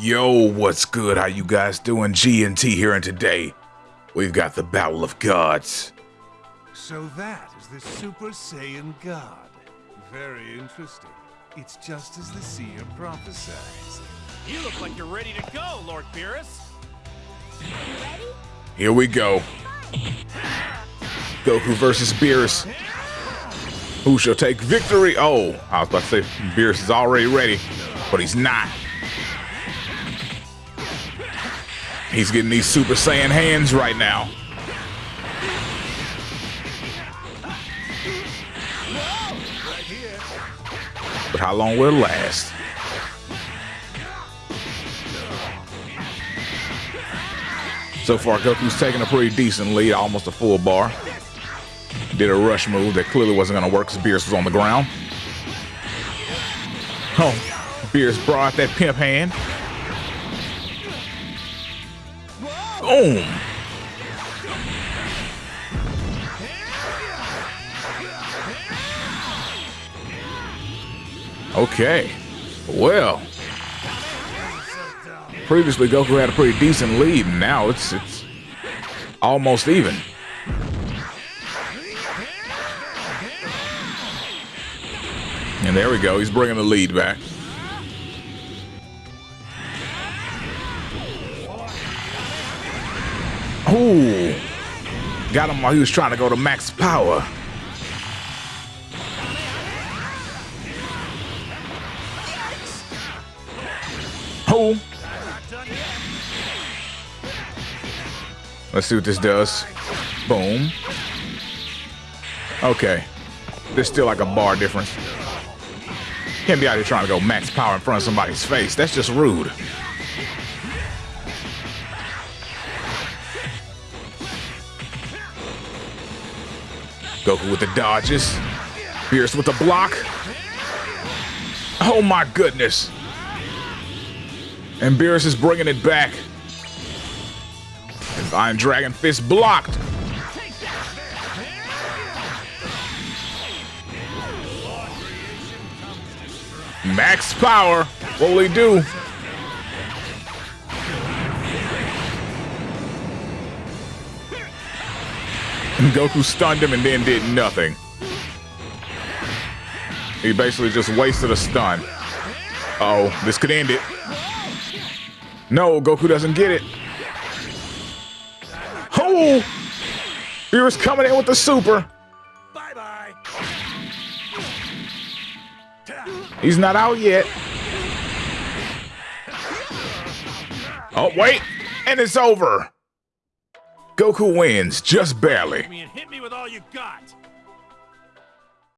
Yo, what's good? How you guys doing? G&T here, and today we've got the Battle of Gods. So that is the Super Saiyan God. Very interesting. It's just as the seer prophesies. You look like you're ready to go, Lord Beerus. Ready? Here we go. Goku versus Beerus. Who shall take victory? Oh, I was about to say Beerus is already ready, but he's not. He's getting these Super Saiyan hands right now. But how long will it last? So far, Goku's taking a pretty decent lead, almost a full bar. Did a rush move that clearly wasn't going to work because Beerus was on the ground. Oh, Beerus brought that pimp hand. Boom. Okay. Well. Previously, Goku had a pretty decent lead, now it's it's almost even. And there we go. He's bringing the lead back. Ooh. Got him while he was trying to go to max power. Oh. Let's see what this does. Boom. Okay. There's still like a bar difference. Can't be out here trying to go max power in front of somebody's face. That's just rude. Goku with the dodges. Beerus with the block. Oh my goodness. And Beerus is bringing it back. And Iron Dragon Fist blocked. Max power. What will he do? Goku stunned him and then did nothing. He basically just wasted a stun. Uh oh, this could end it. No, Goku doesn't get it. Oh! Beerus coming in with the super. Bye-bye. He's not out yet. Oh, wait. And it's over. Goku wins, just barely. Hit me with all you got.